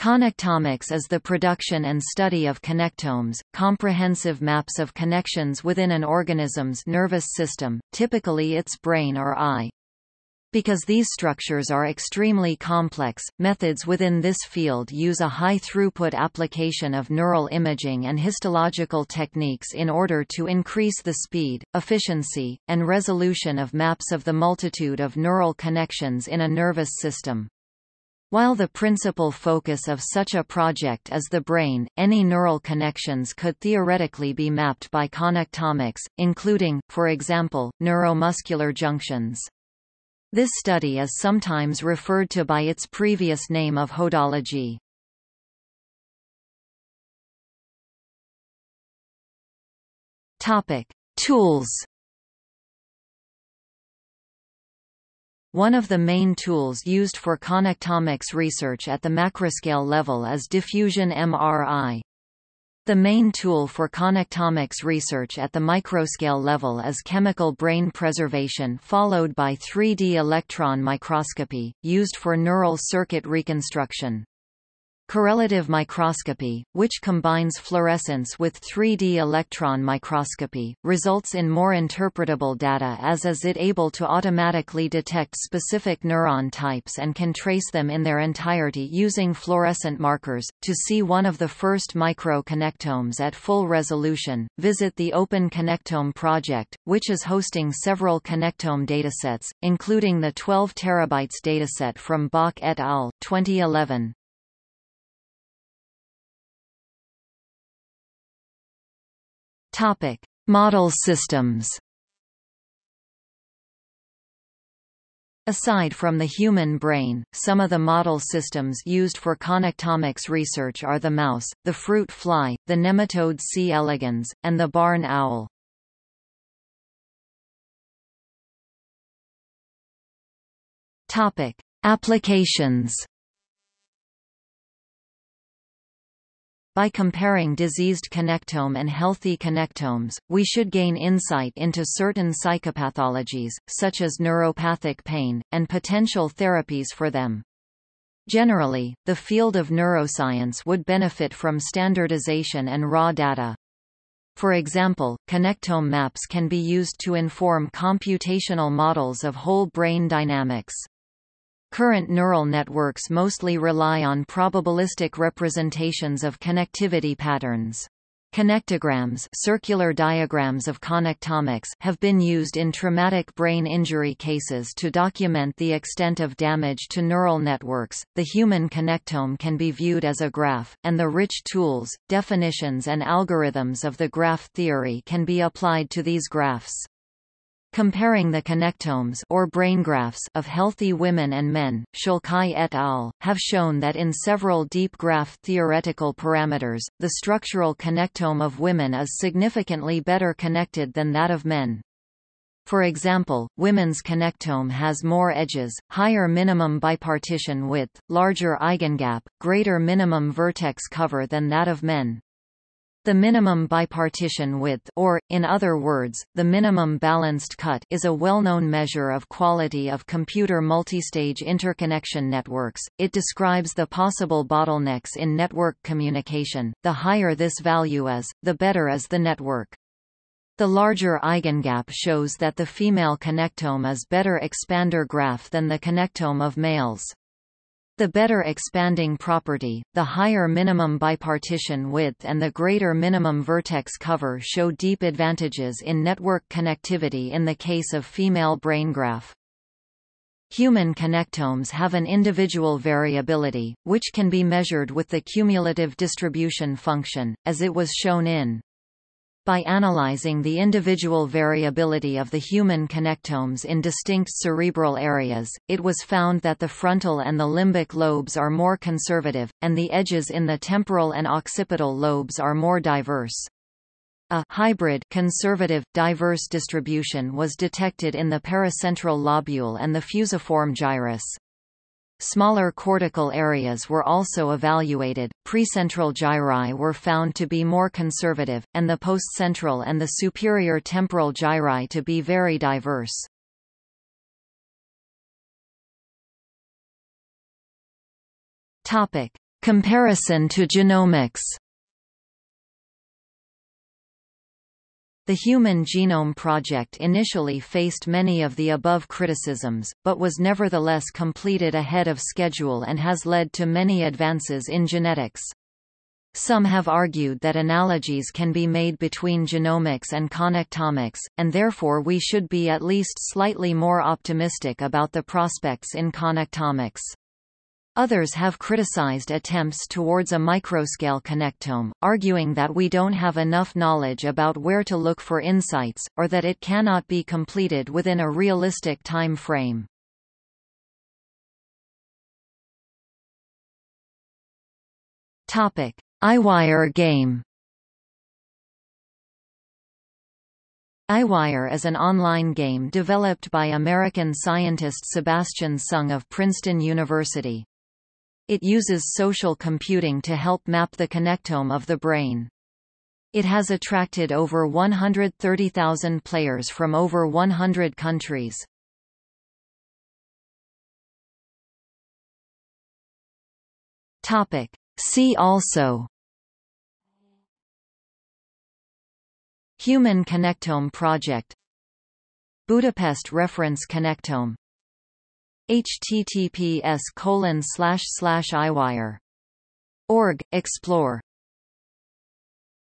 Connectomics is the production and study of connectomes, comprehensive maps of connections within an organism's nervous system, typically its brain or eye. Because these structures are extremely complex, methods within this field use a high-throughput application of neural imaging and histological techniques in order to increase the speed, efficiency, and resolution of maps of the multitude of neural connections in a nervous system. While the principal focus of such a project is the brain, any neural connections could theoretically be mapped by connectomics, including, for example, neuromuscular junctions. This study is sometimes referred to by its previous name of hodology. Topic: Tools One of the main tools used for connectomics research at the macroscale level is diffusion MRI. The main tool for connectomics research at the microscale level is chemical brain preservation followed by 3D electron microscopy, used for neural circuit reconstruction. Correlative microscopy, which combines fluorescence with 3D electron microscopy, results in more interpretable data as is it able to automatically detect specific neuron types and can trace them in their entirety using fluorescent markers. To see one of the first micro-connectomes at full resolution, visit the Open Connectome project, which is hosting several connectome datasets, including the 12 terabytes dataset from Bock et al. 2011. Topic: Model systems. Aside from the human brain, some of the model systems used for connectomics research are the mouse, the fruit fly, the nematode C. elegans, and the barn owl. Topic: Applications By comparing diseased connectome and healthy connectomes, we should gain insight into certain psychopathologies, such as neuropathic pain, and potential therapies for them. Generally, the field of neuroscience would benefit from standardization and raw data. For example, connectome maps can be used to inform computational models of whole brain dynamics. Current neural networks mostly rely on probabilistic representations of connectivity patterns. Connectograms circular diagrams of connectomics have been used in traumatic brain injury cases to document the extent of damage to neural networks. The human connectome can be viewed as a graph, and the rich tools, definitions and algorithms of the graph theory can be applied to these graphs. Comparing the connectomes or brain graphs of healthy women and men, Szalkai et al. have shown that in several deep graph theoretical parameters, the structural connectome of women is significantly better connected than that of men. For example, women's connectome has more edges, higher minimum bipartition width, larger eigengap, greater minimum vertex cover than that of men. The minimum bipartition width or, in other words, the minimum balanced cut is a well-known measure of quality of computer multistage interconnection networks. It describes the possible bottlenecks in network communication. The higher this value is, the better is the network. The larger eigengap shows that the female connectome is better expander graph than the connectome of males. The better expanding property, the higher minimum bipartition width and the greater minimum vertex cover show deep advantages in network connectivity in the case of female brain graph. Human connectomes have an individual variability, which can be measured with the cumulative distribution function, as it was shown in by analyzing the individual variability of the human connectomes in distinct cerebral areas, it was found that the frontal and the limbic lobes are more conservative, and the edges in the temporal and occipital lobes are more diverse. A hybrid conservative, diverse distribution was detected in the paracentral lobule and the fusiform gyrus. Smaller cortical areas were also evaluated, precentral gyri were found to be more conservative, and the postcentral and the superior temporal gyri to be very diverse. Comparison to genomics The Human Genome Project initially faced many of the above criticisms, but was nevertheless completed ahead of schedule and has led to many advances in genetics. Some have argued that analogies can be made between genomics and connectomics, and therefore we should be at least slightly more optimistic about the prospects in connectomics. Others have criticized attempts towards a microscale connectome, arguing that we don't have enough knowledge about where to look for insights, or that it cannot be completed within a realistic time frame. Topic: EyeWire game. EyeWire is an online game developed by American scientist Sebastian Seung of Princeton University. It uses social computing to help map the connectome of the brain. It has attracted over 130,000 players from over 100 countries. Topic. See also Human Connectome Project Budapest Reference Connectome https colon slash slash eyewire org explore